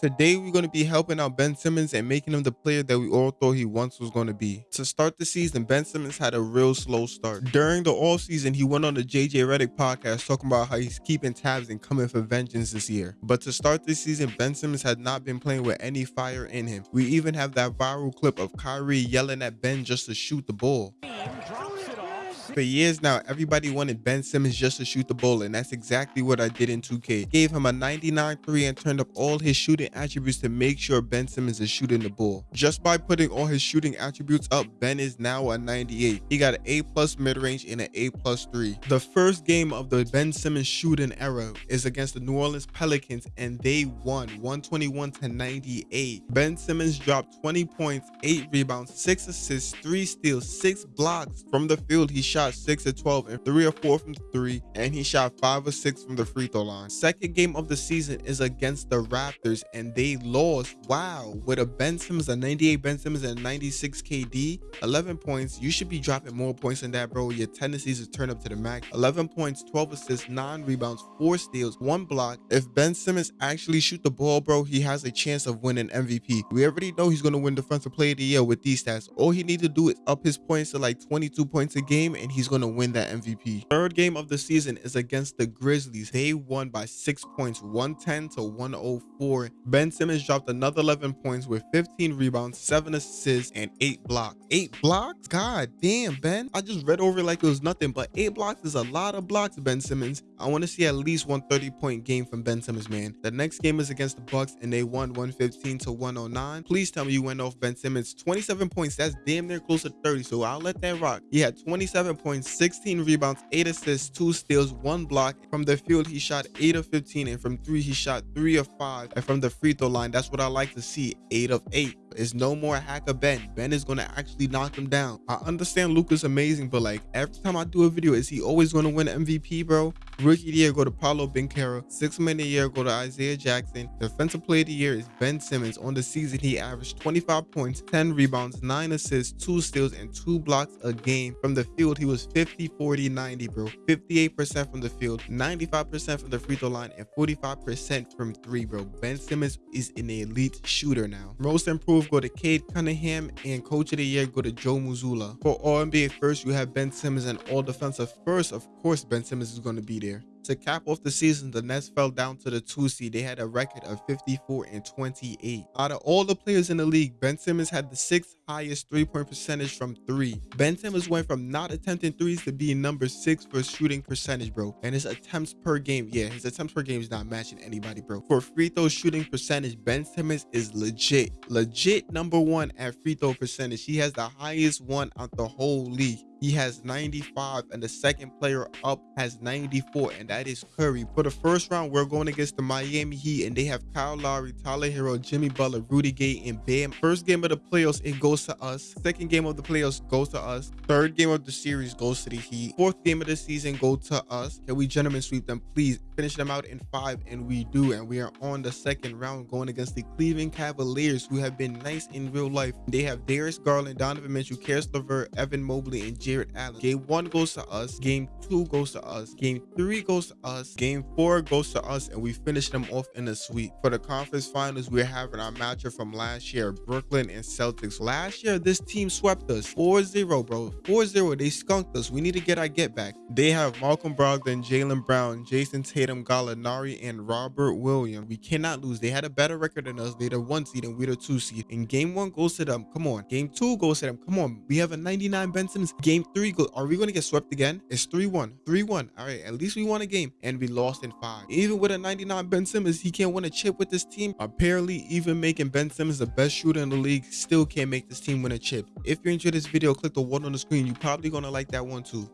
Today, we're going to be helping out Ben Simmons and making him the player that we all thought he once was going to be. To start the season, Ben Simmons had a real slow start. During the offseason, he went on the JJ Redick podcast talking about how he's keeping tabs and coming for vengeance this year. But to start this season, Ben Simmons had not been playing with any fire in him. We even have that viral clip of Kyrie yelling at Ben just to shoot the ball. For years now, everybody wanted Ben Simmons just to shoot the ball, and that's exactly what I did in 2K. Gave him a 99 3 and turned up all his shooting attributes to make sure Ben Simmons is shooting the ball. Just by putting all his shooting attributes up, Ben is now a 98. He got an A plus mid-range and an A plus 3. The first game of the Ben Simmons shooting era is against the New Orleans Pelicans, and they won 121 to 98. Ben Simmons dropped 20 points, 8 rebounds, 6 assists, 3 steals, 6 blocks. From the field, he shot shot 6 of 12 and 3 or 4 from 3, and he shot 5 or 6 from the free throw line. Second game of the season is against the Raptors, and they lost. Wow, with a Ben Simmons, a 98 Ben Simmons, and 96 KD, 11 points. You should be dropping more points than that, bro. Your tendencies to turn up to the max. 11 points, 12 assists, 9 rebounds, 4 steals, 1 block. If Ben Simmons actually shoot the ball, bro, he has a chance of winning MVP. We already know he's going to win Defensive Player of the Year with these stats. All he needs to do is up his points to like 22 points a game, and and he's going to win that MVP. Third game of the season is against the Grizzlies. They won by six points, 110 to 104. Ben Simmons dropped another 11 points with 15 rebounds, seven assists, and eight blocks. Eight blocks? God damn, Ben. I just read over like it was nothing, but eight blocks is a lot of blocks, Ben Simmons. I want to see at least one 30 point game from Ben Simmons, man. The next game is against the Bucks and they won 115 to 109. Please tell me you went off Ben Simmons. 27 points. That's damn near close to 30. So I'll let that rock. He had 27 points, 16 rebounds, 8 assists, 2 steals, 1 block. From the field, he shot 8 of 15, and from 3, he shot 3 of 5. And from the free throw line, that's what I like to see 8 of 8. It's no more hacker Ben. Ben is gonna actually knock him down. I understand Luka's amazing, but like every time I do a video, is he always gonna win MVP, bro? Rookie of the year go to Paolo Banchero. Six man of the year go to Isaiah Jackson. Defensive player of the year is Ben Simmons. On the season, he averaged 25 points, 10 rebounds, 9 assists, 2 steals, and 2 blocks a game. From the field, he was 50, 40, 90, bro. 58% from the field, 95% from the free throw line, and 45% from three, bro. Ben Simmons is an elite shooter now. Most improved go to Cade Cunningham, and Coach of the Year go to Joe Mazzulla. For All NBA first, you have Ben Simmons, and All Defensive first, of course, Ben Simmons is going to be there. To cap off the season, the Nets fell down to the two seed. They had a record of 54 and 28. Out of all the players in the league, Ben Simmons had the sixth highest three-point percentage from three. Ben Simmons went from not attempting threes to being number six for shooting percentage, bro. And his attempts per game, yeah, his attempts per game is not matching anybody, bro. For free throw shooting percentage, Ben Simmons is legit, legit number one at free throw percentage. He has the highest one out the whole league. He has 95 and the second player up has 94 and that is Curry. For the first round, we're going against the Miami Heat and they have Kyle Lowry, Tyler Herro, Jimmy Butler, Rudy Gay, and Bam. First game of the playoffs, it goes to us. Second game of the playoffs goes to us. Third game of the series goes to the Heat. Fourth game of the season go to us. Can we gentlemen sweep them? Please finish them out in five and we do. And we are on the second round going against the Cleveland Cavaliers who have been nice in real life. They have Darius Garland, Donovan Mitchell, Caris LeVert, Evan Mobley, and Jarrett Allen. Game one goes to us. Game two goes to us. Game three goes to us. Game four goes to us. And we finish them off in a sweep. For the conference finals, we're having our matchup from last year, Brooklyn and Celtics. Last year, this team swept us 4-0, bro. 4-0. They skunked us. We need to get our get back. They have Malcolm Brogdon, Jaylen Brown, Jayson Tatum, Gallinari, and Robert Williams. We cannot lose. They had a better record than us. They're the one seed and we're the two seed. And game one goes to them. Come on. Game two goes to them. Come on. We have a 99 Ben Simmons. Game three are we going to get swept again? It's 3-1. 3-1. All right, at least we won a game and we lost in five. Even with a 99 Ben Simmons, he can't win a chip with this team. Apparently, even making Ben Simmons the best shooter in the league still can't make this team win a chip. If you enjoyed this video, click the one on the screen. You're probably to like that one too.